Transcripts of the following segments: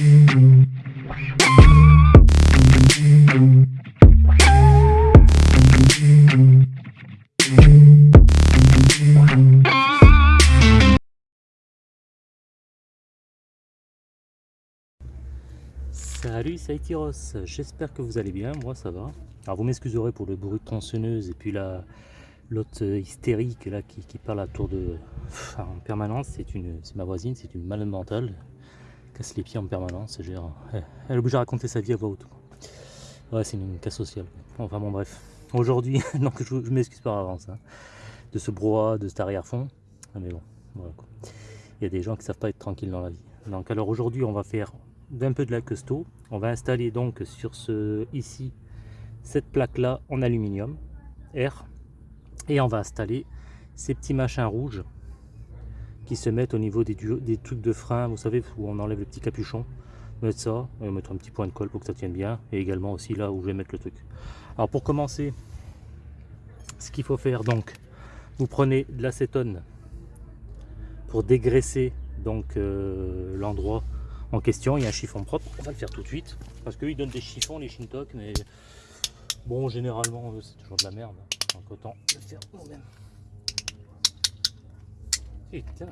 Salut, c'est Aitiros, j'espère que vous allez bien, moi ça va. Alors vous m'excuserez pour le bruit de tronçonneuse et puis la l'autre hystérique là qui, parle à tour de... en permanence, c'est ma voisine, c'est une malade mentale. Casse les pieds en permanence, gère. Elle est obligée de raconter sa vie à voix haute. Ouais, c'est une, casse sociale. Enfin bon bref. Aujourd'hui, donc je, m'excuse par avance hein, de ce brouhaha, de cet arrière-fond. Mais bon, voilà quoi. Il y a des gens qui savent pas être tranquilles dans la vie. Donc alors aujourd'hui on va faire d'un peu de la custo. On va installer donc sur ce ici cette plaque là en aluminium R et on va installer ces petits machins rouges qui se mettent au niveau des, des trucs de frein, vous savez où on enlève le petit capuchon. Mettre ça, va mettre un petit point de colle pour que ça tienne bien et également aussi là où je vais mettre le truc. Alors pour commencer, ce qu'il faut faire donc, vous prenez de l'acétone pour dégraisser donc euh, l'endroit en question. Il y a un chiffon propre. On va le faire tout de suite. Parce qu'ils donnent des chiffons, les Shintok, mais bon, généralement, c'est toujours de la merde. Donc autant le faire nous-mêmes. Putain,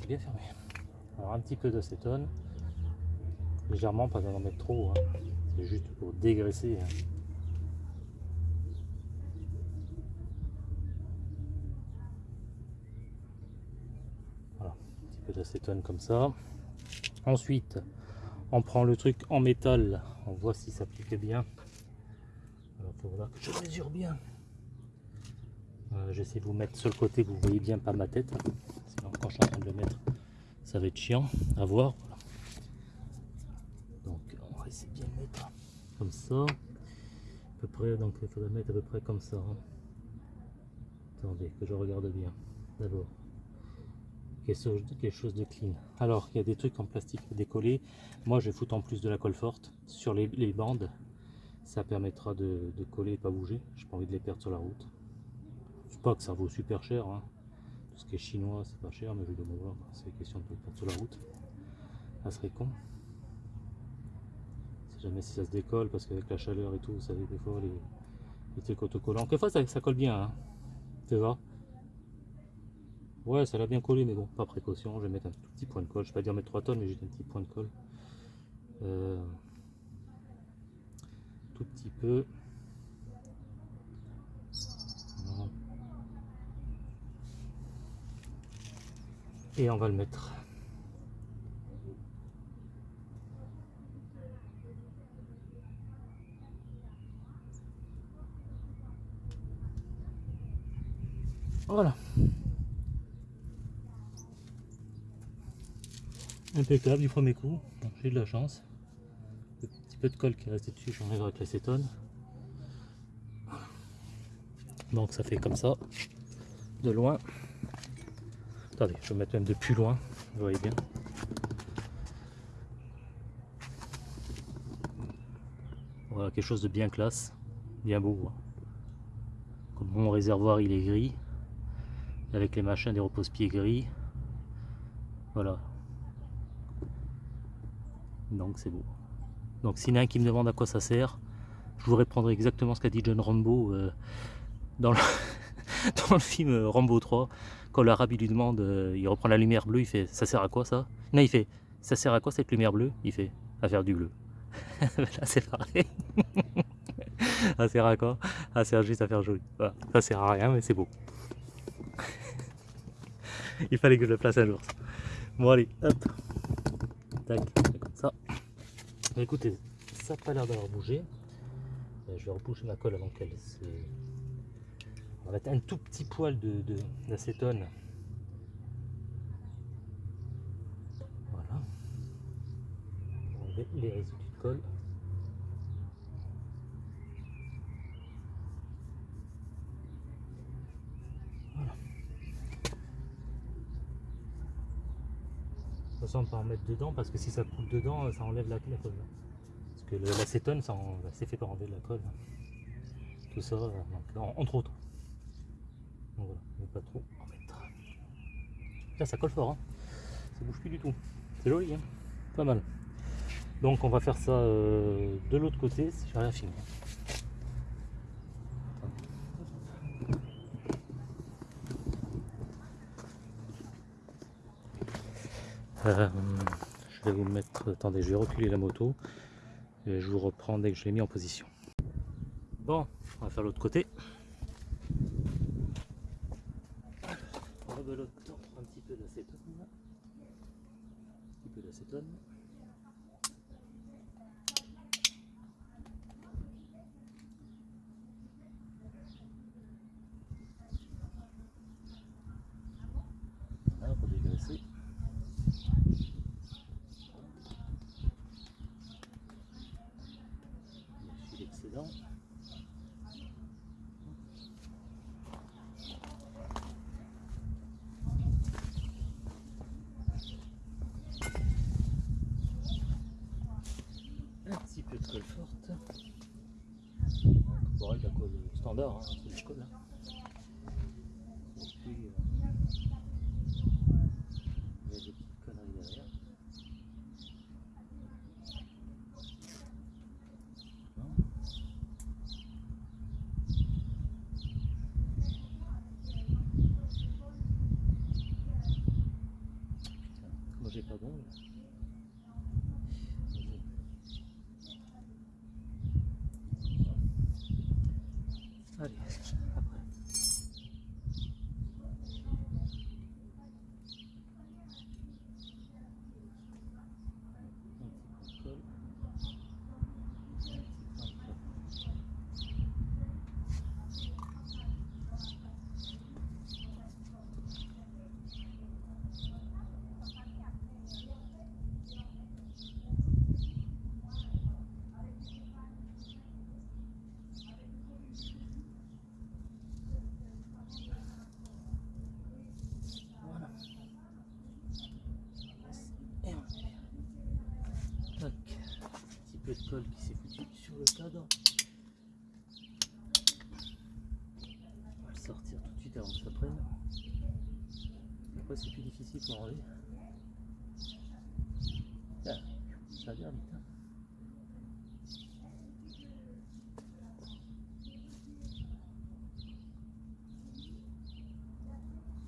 t'es bien fermé. Alors un petit peu d'acétone. Légèrement, pas d'en mettre trop. Hein. C'est juste pour dégraisser. Hein. Voilà, un petit peu d'acétone comme ça. Ensuite, on prend le truc en métal, on voit si ça pique bien. Alors, il faudra que je mesure bien. J'essaie de vous mettre sur le côté, vous voyez bien pas ma tête. Quand je suis en train de le mettre, ça va être chiant à voir. Donc, on va essayer de bien le mettre comme ça. À peu près, donc il faudrait mettre à peu près comme ça. Hein. Attendez, que je regarde bien. D'abord quelque chose de clean. Alors, il y a des trucs en plastique décollé. Moi, je vais foutre en plus de la colle forte sur les, bandes. Ça permettra de, coller et pas bouger. J'ai pas envie de les perdre sur la route. Pas que ça vaut super cher. Hein. Ce qui est chinois, c'est pas cher, mais je vais me voir. C'est question de perdre sur la route. Ça serait con. Si jamais si ça se décolle, parce qu'avec la chaleur et tout, vous savez, des fois, les, trucs autocollants. Quelquefois, ça, ça colle bien. Hein. Tu vois? Ouais, ça l'a bien collé, mais bon, pas précaution. Je vais mettre un tout petit point de colle. Je vais pas dire mettre 3 tonnes, mais j'ai un petit point de colle. Euh, tout petit peu. Et on va le mettre. Voilà. impeccable du premier coup. J'ai de la chance. Un petit peu de colle qui est resté dessus, j'enlève avec l'acétone. Donc ça fait comme ça, de loin. Attendez, je vais mettre même de plus loin, vous voyez bien. Voilà, quelque chose de bien classe, bien beau. Hein. Comme mon réservoir il est gris, avec les machins des repose-pieds gris. Voilà, donc c'est beau. Donc s'il y en a un qui me demande à quoi ça sert, je vous répondrai exactement ce qu'a dit John Rambo euh, dans, le dans, le, film Rambo 3. Quand l'arabe lui demande, euh, il reprend la lumière bleue, il fait ça sert à quoi ça? Non il fait ça sert à quoi cette lumière bleue? Il fait à faire du bleu. Là c'est pareil. ça sert à quoi? Ça sert juste à faire joli. Ça sert à rien mais c'est beau. il fallait que je le place un jour. Bon allez, hop. Tac ça. écoutez, ça n'a pas l'air d'avoir bougé. Euh, je vais repousser ma colle avant qu'elle se... On va mettre un tout petit poil d'acétone. De, voilà. On les résidus de colle. De toute façon, on peut en mettre dedans parce que si ça coule dedans, ça enlève la, colle. Parce que l'acétone, c'est fait pour enlever la colle. Tout ça, donc, entre autres. Pas trop en mettre. Là, ça colle fort. Hein. Ça bouge plus du tout. C'est joli, hein pas mal. Donc on va faire ça euh, de l'autre côté, j'ai rien. Euh, je vais vous mettre, attendez, je vais reculer la moto et je vous reprends dès que je l'ai mis en position. Bon, on va faire l'autre côté. Rebelote un petit peu d'acétone. Un petit peu d'acétone. Voilà, pour dégraisser. Je suis l'excédent. Un petit peu de colle forte. Bon, de la colle standard, hein, la colle. hein. Et puis, euh, il y a des petites conneries derrière. Non. Putain, moi j'ai pas d'ongles. Vas-y. Allez, après. Un petit peu de colle. Un petit peu de colle. Voilà. Et on est. Tac. Qui s'est sur le cadre. On va le sortir tout de suite avant que ça prenne. Après c'est plus difficile pour enlever. Ah, ça a l'air vite. hein.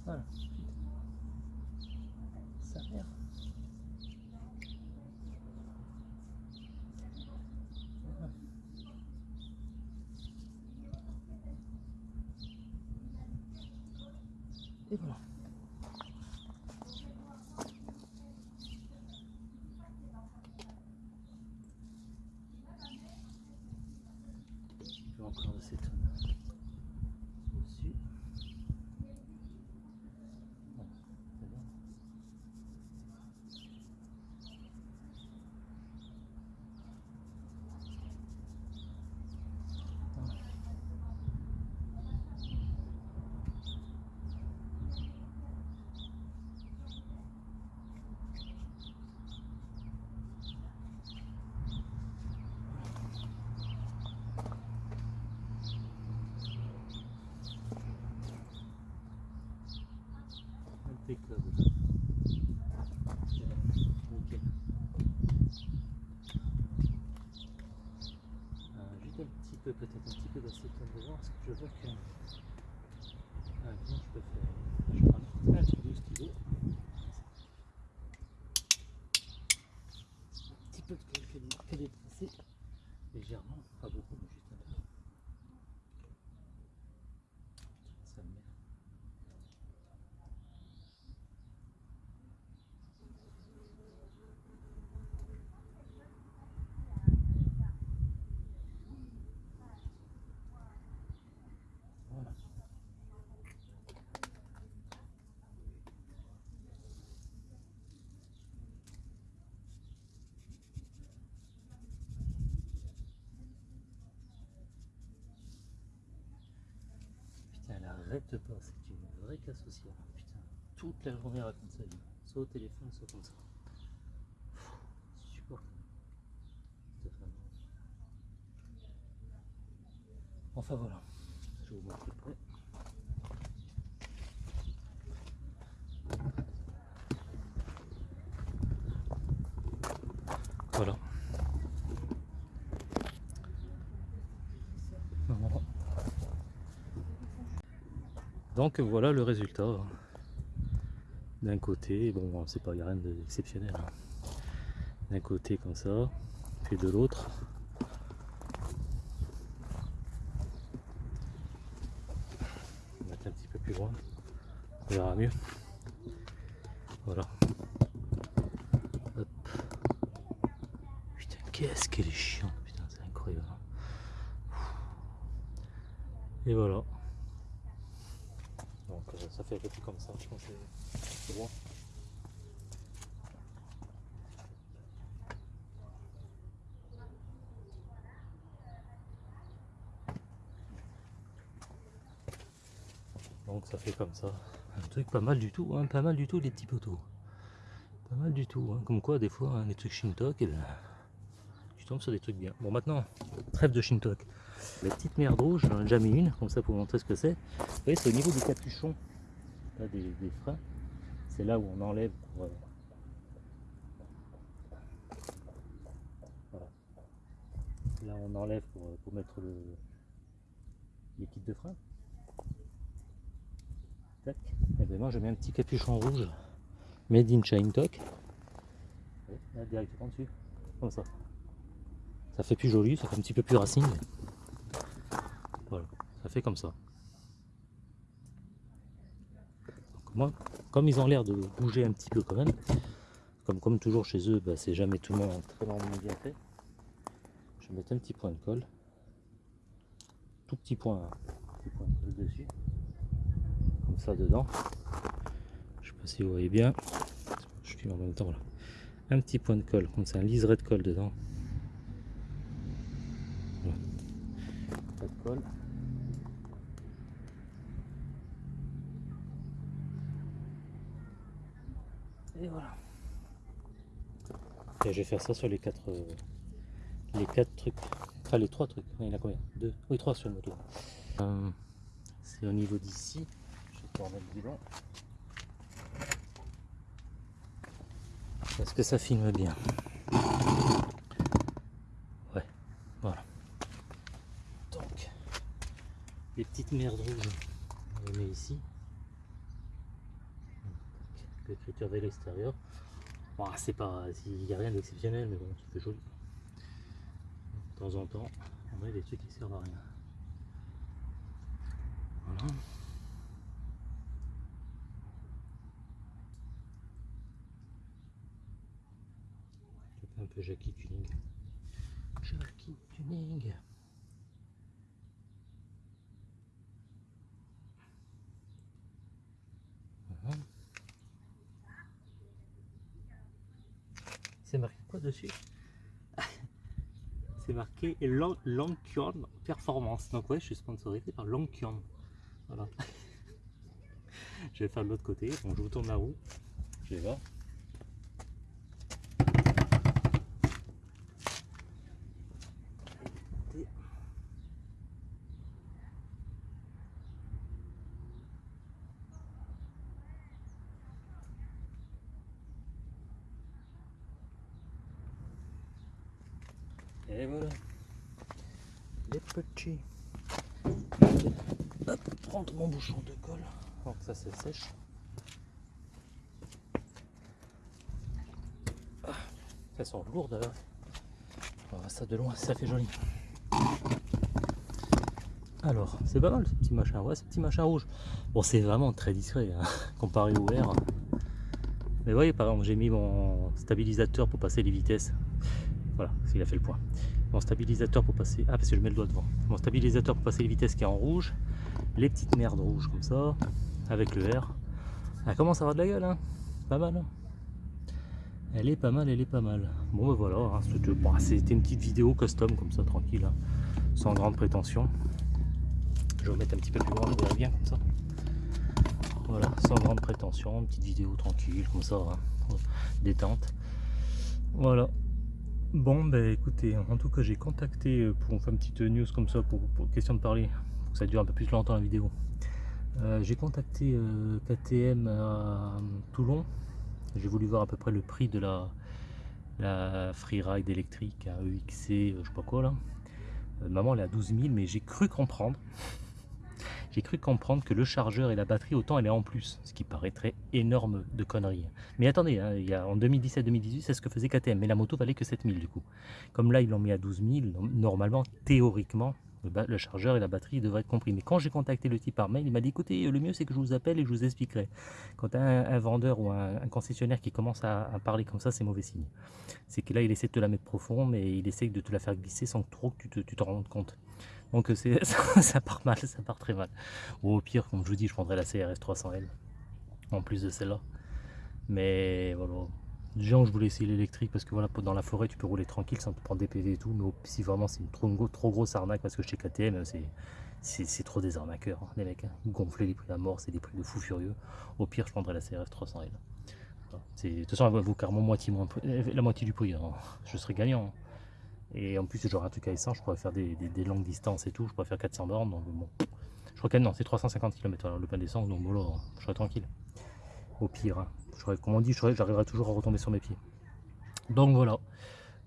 Voilà. Ça a l'air. Voilà. Et voilà. J'ai encore de cette dessus. Bon, c'est bien. Voilà. Nickel. Euh, un petit peu, peut-être un petit peu devant, parce que je vois que. Comment je peux faire? Un stylo, stylo. Un petit peu de légèrement, beaucoup, mais juste un peu. Ça me met. Voilà. Arrête pas, c'est une vraie casse sociale. Putain, toute la journée raconte sa vie. Soit au téléphone, soit comme ça. Supportable. Enfin voilà, je vous montre près. Voilà, Donc voilà le résultat. D'un côté, bon c'est pas, a rien d'exceptionnel. Hein. D'un côté comme ça, puis de l'autre. On un petit peu plus loin. On verra mieux. Voilà. Putain, qu'est-ce qu'elle est chiante, putain, c'est incroyable. Et voilà. Ça fait un peu comme ça, je pense que c'est bon. Donc ça fait comme ça. Un truc pas mal du tout, hein, pas mal du tout les petits poteaux. Pas mal du tout, hein. comme quoi des fois hein, les trucs Shintok, eh ben, tu tombes sur des trucs bien. Bon maintenant, trêve de Shintok. La petite merde rouge, j'en ai déjà mis une, comme ça pour montrer ce que c'est. Vous voyez, c'est au niveau du capuchon des, freins. C'est là où on enlève pour, euh, Là on enlève pour, euh, pour mettre le, les kits de frein. Et eh bien moi je mets un petit capuchon rouge made in China Talk. Là directement dessus. Comme ça. Ça fait plus joli, ça fait un petit peu plus racing. Voilà, ça fait comme ça. Moi, comme ils ont l'air de bouger un petit peu quand même, comme, comme toujours chez eux, bah, c'est jamais tout le monde très bien fait. Je vais mettre un petit point de colle. Tout petit point, petit point de colle dessus. Comme ça dedans. Je sais pas si vous voyez bien. Je suis en même temps là. Un petit point de colle, comme ça, un liseré de colle dedans. Colle. Et voilà. Et je vais faire ça sur les quatre, euh, les quatre trucs. Enfin les trois trucs. Il y en a combien? Deux Oui, trois sur le moto. Euh, c'est au niveau d'ici. Je vais pouvoir mettre le Est-ce que ça filme bien Ouais, voilà. Donc, les petites merdes rouges, on les met ici l'écriture de l'extérieur. C'est pas, il n'y a rien d'exceptionnel, mais bon, c'est joli. De temps en temps, on met des trucs qui servent à rien. Voilà. un peu Jackie Tuning. Jackie Tuning. C'est marqué quoi dessus C'est marqué Longkion Performance. Donc ouais, je suis sponsorisé par Longkion. Voilà. je vais faire de l'autre côté. Bon, je vous tourne la roue. Je vais voir. Et voilà. Les petits. Hop, prendre mon bouchon de colle. Donc ça c'est sèche. Ah, ça sent lourd d'ailleurs. On va ça de loin, ça fait joli. Alors, c'est pas mal ce petit machin, ouais, ce petit machin rouge. Bon, c'est vraiment très discret hein, comparé au vert. Mais vous voyez, par exemple, j'ai mis mon stabilisateur pour passer les vitesses. Il a fait le point. Mon stabilisateur pour passer... Ah, parce que je mets le doigt devant. Mon stabilisateur pour passer les vitesses qui est en rouge. Les petites merdes rouges comme ça, avec le R. Elle commence à avoir de la gueule, hein? Pas mal, hein? Elle est pas mal, elle est pas mal. Bon, ben voilà, hein, c'était une petite vidéo custom comme ça, tranquille, sans grande prétention. Je vais remettre un petit peu plus loin, je bien comme ça. Voilà, sans grande prétention, une petite vidéo tranquille, comme ça, détente. Voilà, Bon, ben écoutez, en tout cas j'ai contacté euh, pour faire une petite news comme ça, pour, question de parler, pour que ça dure un peu plus longtemps la vidéo. Euh, j'ai contacté euh, KTM à Toulon, j'ai voulu voir à peu près le prix de la, la Freeride électrique à EXC, je sais pas quoi là. maman elle est à 12 000, mais j'ai cru comprendre. J'ai cru comprendre que le chargeur et la batterie, autant elle est en plus, ce qui paraîtrait énorme de conneries. Mais attendez, hein, il y a, en 2017-2018, c'est ce que faisait KTM, mais la moto valait que 7000 du coup. Comme là, ils l'ont mis à 12 000, normalement, théoriquement, le, chargeur et la batterie devraient être compris. Mais quand j'ai contacté le type par mail, il m'a dit écoutez, le mieux c'est que je vous appelle et je vous expliquerai. Quand un, vendeur ou un, concessionnaire qui commence à, parler comme ça, c'est mauvais signe. C'est que là, il essaie de te la mettre profond, mais il essaie de te la faire glisser sans trop que tu te rendes compte. Donc ça, ça, part mal, ça part très mal. Au pire, comme je vous dis, je prendrai la CRS 300L en plus de celle-là. Mais voilà, Déjà, je voulais essayer l'électrique parce que voilà, dans la forêt, tu peux rouler tranquille sans te prendre des PV et tout. Mais si vraiment c'est une trop, grosse arnaque, parce que chez KTM, c'est trop des arnaqueurs, hein, les mecs. Hein. Gonfler les prix à mort, c'est des prix de fou furieux. Au pire, je prendrais la CRF 300L. De toute façon, elle vaut carrément moitié euh, la moitié du prix. Hein. Je serais gagnant. Et en plus, j'aurais un truc à essence, je pourrais faire des, longues distances et tout. Je pourrais faire 400 bornes. Donc bon, je crois que non, c'est 350 km le plein d'essence. Donc voilà, je serais tranquille. Au pire comme on dit, j'arriverai toujours à retomber sur mes pieds. Donc voilà.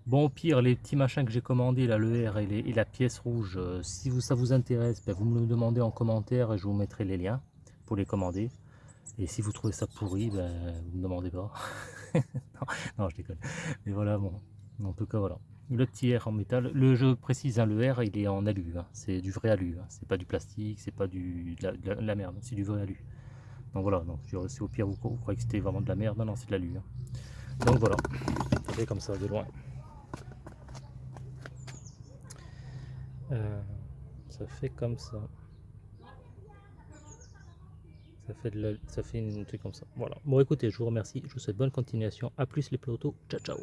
Bon, au pire, les petits machins que j'ai commandés, là, le R et, la pièce rouge, euh, si ça vous intéresse, ben, vous me le demandez en commentaire et je vous mettrai les liens pour les commander. Et si vous trouvez ça pourri, ben, vous me demandez pas. non, je déconne. Mais voilà, bon. En tout cas, voilà. Le petit R en métal. Le, je précise, hein, le R, il est en alu. Hein. C'est du vrai alu. Hein. C'est pas du plastique, c'est pas du, de la merde. C'est du vrai alu. Donc voilà, donc si au pire vous, croyez que c'était vraiment de la merde, non, non c'est de la lune. Hein. Donc voilà, comme ça de loin. Euh, ça fait comme ça. Ça fait, une truc comme ça. Voilà. Bon écoutez, je vous remercie. Je vous souhaite bonne continuation. A plus les plateaux. Ciao ciao.